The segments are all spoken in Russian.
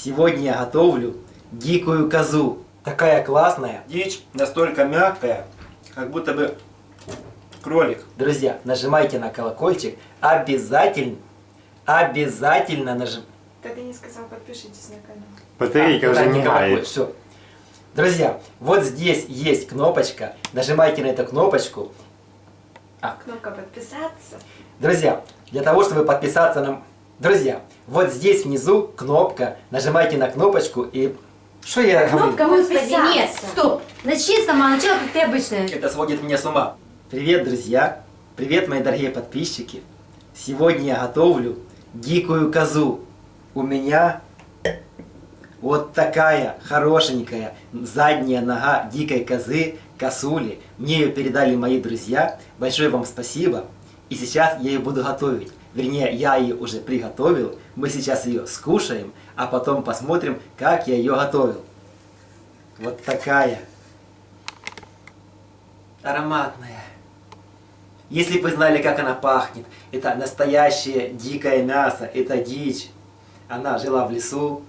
Сегодня я готовлю дикую козу. Такая классная. Дичь настолько мягкая, как будто бы кролик. Друзья, нажимайте на колокольчик. Обязательно, обязательно нажимайте. Да ты не сказал, подпишитесь на канал. Батарейка уже не мает. Все. Друзья, вот здесь есть кнопочка. Нажимайте на эту кнопочку. Кнопка подписаться. Друзья, для того, чтобы подписаться на... Друзья, вот здесь внизу кнопка. Нажимайте на кнопочку и... Что я говорю? Кнопка Господи, нет, стоп. Начни с самого начала, как ты обычно. Это сводит меня с ума. Привет, друзья! Привет, мои дорогие подписчики! Сегодня я готовлю дикую козу. У меня вот такая хорошенькая задняя нога дикой козы, косули. Мне ее передали мои друзья. Большое вам спасибо. И сейчас я ее буду готовить. Вернее, я ее уже приготовил. Мы сейчас ее скушаем, а потом посмотрим, как я ее готовил. Вот такая ароматная. Если бы знали, как она пахнет, это настоящее дикое мясо, это дичь. Она жила в лесу.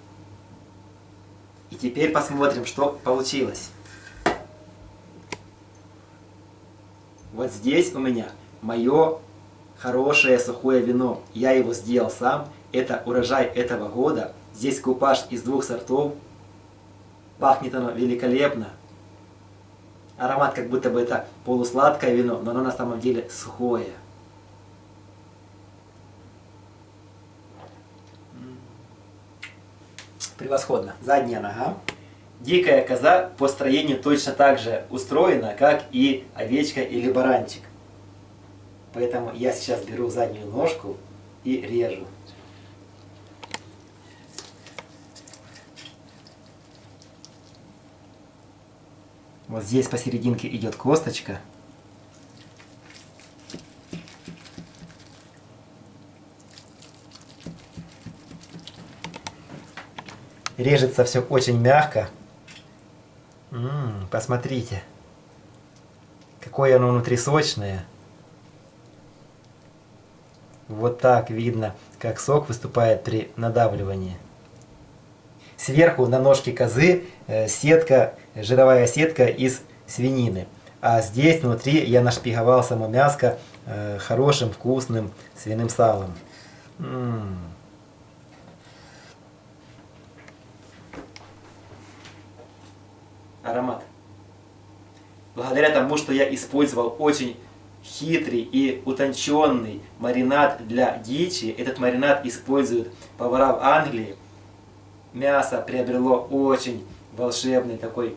И теперь посмотрим, что получилось. Вот здесь у меня мое хорошее сухое вино. Я его сделал сам. Это урожай этого года. Здесь купаж из двух сортов. Пахнет оно великолепно. Аромат как будто бы это полусладкое вино, но оно на самом деле сухое. Превосходно. Задняя нога. Дикая коза по строению точно так же устроена, как и овечка или баранчик. Поэтому я сейчас беру заднюю ножку и режу. Вот здесь посерединке идет косточка. Режется все очень мягко. М, посмотрите, какое оно внутри сочное. Вот так видно, как сок выступает при надавливании. Сверху на ножке козы э, сетка, жировая сетка из свинины. А здесь внутри я нашпиговал само мяско э, хорошим вкусным свиным салом. М. Аромат. Благодаря тому, что я использовал очень хитрый и утонченный маринад для дичи, этот маринад используют повара в Англии, мясо приобрело очень волшебный такой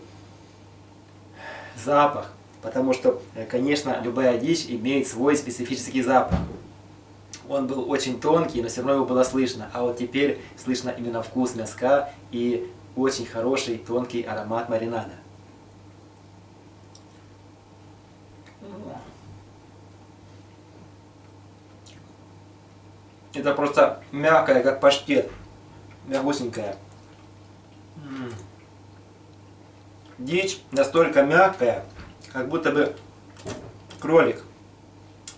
запах, потому что, э, конечно, любая дичь имеет свой специфический запах. Он был очень тонкий, но все равно его было слышно, а вот теперь слышно именно вкус мяска и очень хороший тонкий аромат маринада. Это просто мягкое, как паштет. Мягусенькая. М. Дичь настолько мягкая, как будто бы кролик.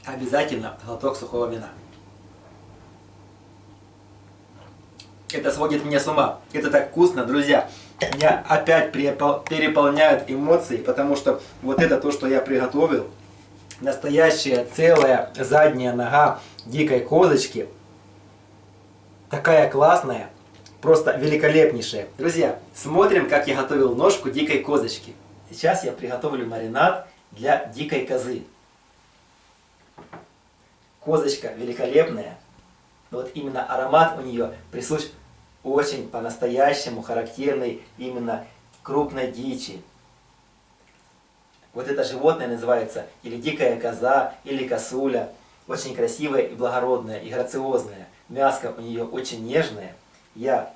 Обязательно глоток сухого вина. Это сводит меня с ума. Это так вкусно, друзья. Меня опять перепол- переполняют эмоции, потому что вот это то, что я приготовил. Настоящая целая задняя нога дикой козочки. Такая классная. Просто великолепнейшая. Друзья, смотрим, как я готовил ножку дикой козочки. Сейчас я приготовлю маринад для дикой козы. Козочка великолепная. Но вот именно аромат у нее присущ очень по-настоящему характерный именно крупной дичи. Вот это животное называется или дикая коза, или косуля. Очень красивая и благородная, и грациозная. Мяско у нее очень нежное. Я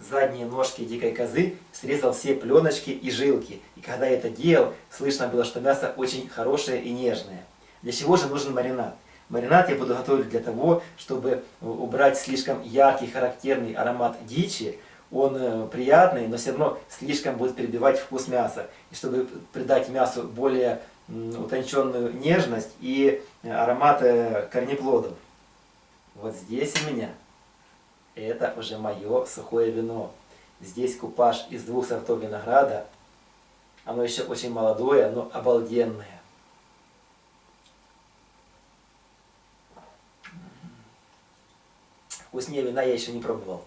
задние ножки дикой козы срезал все пленочки и жилки. И когда я это делал, слышно было, что мясо очень хорошее и нежное. Для чего же нужен маринад? Маринад я буду готовить для того, чтобы убрать слишком яркий, характерный аромат дичи. Он э, приятный, но все равно слишком будет перебивать вкус мяса. И чтобы придать мясу более утонченную нежность и э, корнеплодов. Вот здесь у меня это уже мое сухое вино. Здесь купаж из двух сортов винограда. Оно еще очень молодое, но обалденное. Вкуснее вина я еще не пробовал.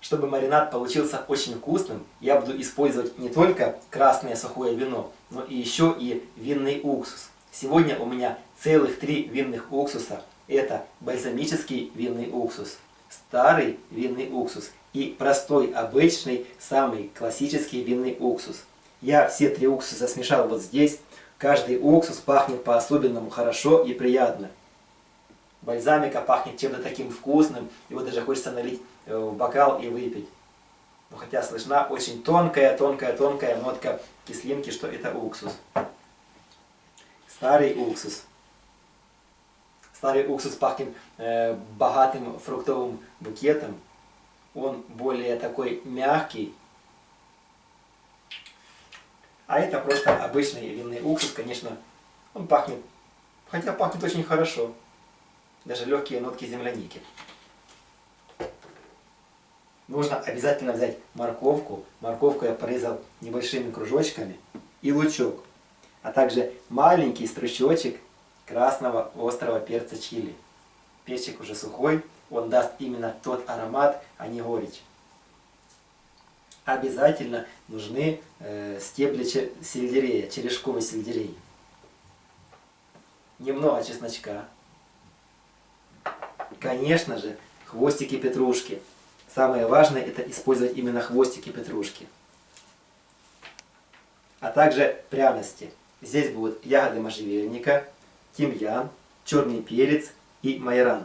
Чтобы маринад получился очень вкусным, я буду использовать не только красное сухое вино, но и еще и винный уксус. Сегодня у меня целых три винных уксуса. Это бальзамический винный уксус, старый винный уксус и простой, обычный, самый классический винный уксус. Я все три уксуса смешал вот здесь. Каждый уксус пахнет по-особенному хорошо и приятно. Бальзамика пахнет чем-то таким вкусным, его даже хочется налить э, в бокал и выпить. Но хотя слышна очень тонкая, тонкая, тонкая нотка кислинки, что это уксус. Старый уксус. Старый уксус пахнет э, богатым фруктовым букетом. Он более такой мягкий. А это просто обычный винный уксус, конечно. Он пахнет, хотя пахнет очень хорошо. Даже легкие нотки земляники. Нужно обязательно взять морковку. Морковку я порезал небольшими кружочками. И лучок. А также маленький стручочек красного острого перца чили. Перчик уже сухой, он даст именно тот аромат, а не горечь. Обязательно нужны э, стебли сельдерея, черешковый сельдерей. Немного чесночка. Конечно же, хвостики петрушки. Самое важное это использовать именно хвостики петрушки. А также пряности. Здесь будут ягоды можжевельника, тимьян, черный перец и майоран.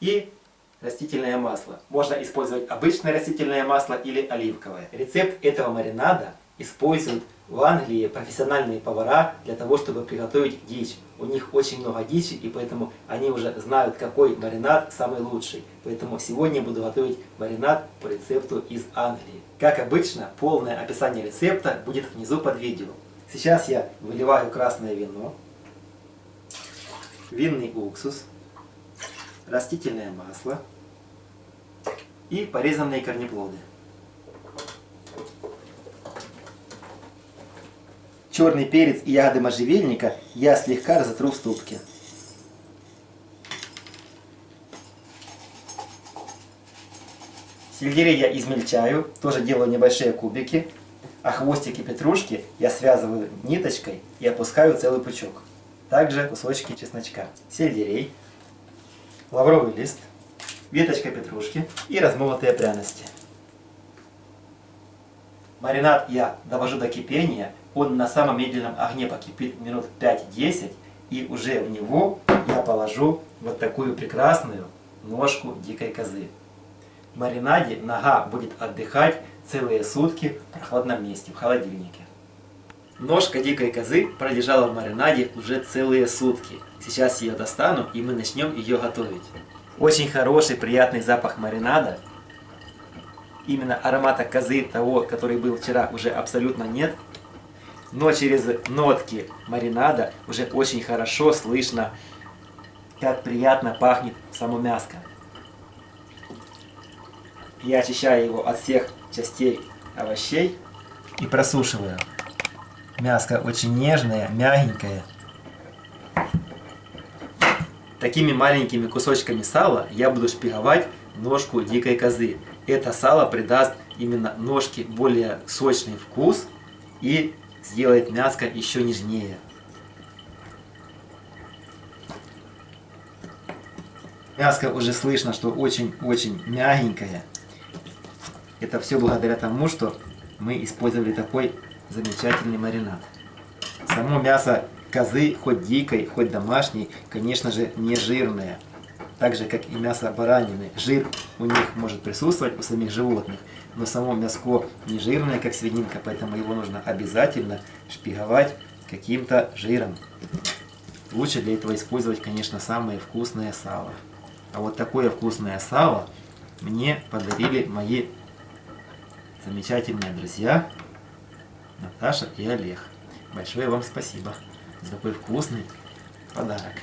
И растительное масло. Можно использовать обычное растительное масло или оливковое. Рецепт этого маринада используют в Англии профессиональные повара для того, чтобы приготовить дичь. У них очень много дичи, и поэтому они уже знают, какой маринад самый лучший. Поэтому сегодня буду готовить маринад по рецепту из Англии. Как обычно, полное описание рецепта будет внизу под видео. Сейчас я выливаю красное вино, винный уксус, растительное масло и порезанные корнеплоды. Черный перец и ягоды можжевельника я слегка разотру в ступке. Сельдерей я измельчаю, тоже делаю небольшие кубики. А хвостики петрушки я связываю ниточкой и опускаю целый пучок. Также кусочки чесночка, сельдерей, лавровый лист, веточка петрушки и размолотые пряности. Маринад я довожу до кипения, он на самом медленном огне покипит минут 5-10, и уже в него я положу вот такую прекрасную ножку дикой козы. В маринаде нога будет отдыхать целые сутки в прохладном месте, в холодильнике. Ножка дикой козы пролежала в маринаде уже целые сутки. Сейчас ее достану и мы начнем ее готовить. Очень хороший, приятный запах маринада. Именно аромата козы, того, который был вчера, уже абсолютно нет. Но через нотки маринада уже очень хорошо слышно, как приятно пахнет само мяско. Я очищаю его от всех частей овощей и просушиваю. Мяско очень нежное, мягенькое. Такими маленькими кусочками сала я буду шпиговать ножку дикой козы. Это сало придаст именно ножке более сочный вкус и сделает мяско еще нежнее. Мяско уже слышно, что очень-очень мягенькое. Это все благодаря тому, что мы использовали такой замечательный маринад. Само мясо козы, хоть дикой, хоть домашней, конечно же, не жирное. Так же, как и мясо баранины. Жир у них может присутствовать у самих животных, но само мяско не жирное, как свининка, поэтому его нужно обязательно шпиговать каким-то жиром. Лучше для этого использовать, конечно, самое вкусное сало. А вот такое вкусное сало мне подарили мои замечательные друзья Наташа и Олег. Большое вам спасибо за такой вкусный подарок.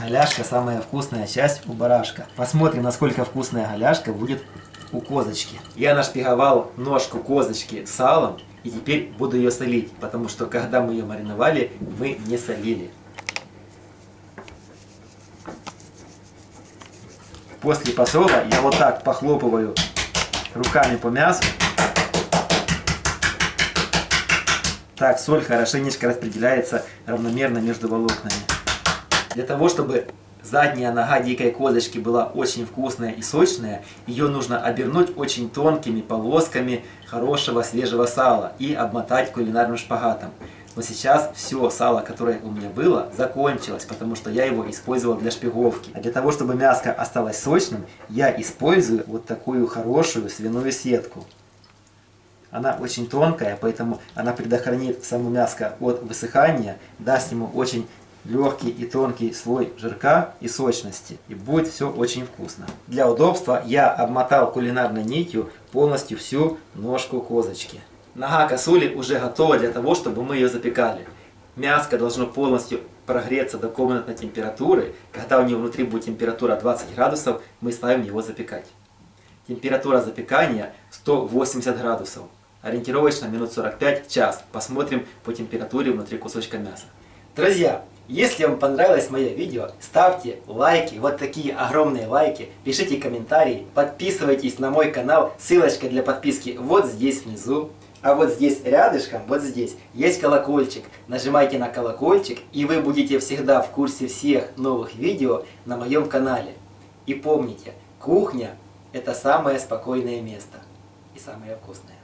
Голяшка самая вкусная часть у барашка. Посмотрим, насколько вкусная голяшка будет у козочки. Я нашпиговал ножку козочки салом и теперь буду ее солить, потому что когда мы ее мариновали, мы не солили. После посола я вот так похлопываю руками по мясу. Так, соль хорошенечко распределяется равномерно между волокнами. Для того, чтобы задняя нога дикой козочки была очень вкусная и сочная, ее нужно обернуть очень тонкими полосками хорошего свежего сала и обмотать кулинарным шпагатом. Но сейчас все сало, которое у меня было, закончилось, потому что я его использовал для шпиговки. А для того, чтобы мяско осталось сочным, я использую вот такую хорошую свиную сетку. Она очень тонкая, поэтому она предохранит само мяско от высыхания, даст ему очень легкий и тонкий слой жирка и сочности. И будет все очень вкусно. Для удобства я обмотал кулинарной нитью полностью всю ножку козочки. Нога косули уже готова для того, чтобы мы ее запекали. Мяско должно полностью прогреться до комнатной температуры. Когда у него внутри будет температура 20 градусов, мы ставим его запекать. Температура запекания 180 градусов. Ориентировочно минут 45 час. Посмотрим по температуре внутри кусочка мяса. Друзья, если вам понравилось мое видео, ставьте лайки, вот такие огромные лайки, пишите комментарии, подписывайтесь на мой канал, ссылочка для подписки вот здесь внизу. А вот здесь рядышком, вот здесь, есть колокольчик. Нажимайте на колокольчик, и вы будете всегда в курсе всех новых видео на моем канале. И помните, кухня – это самое спокойное место и самое вкусное.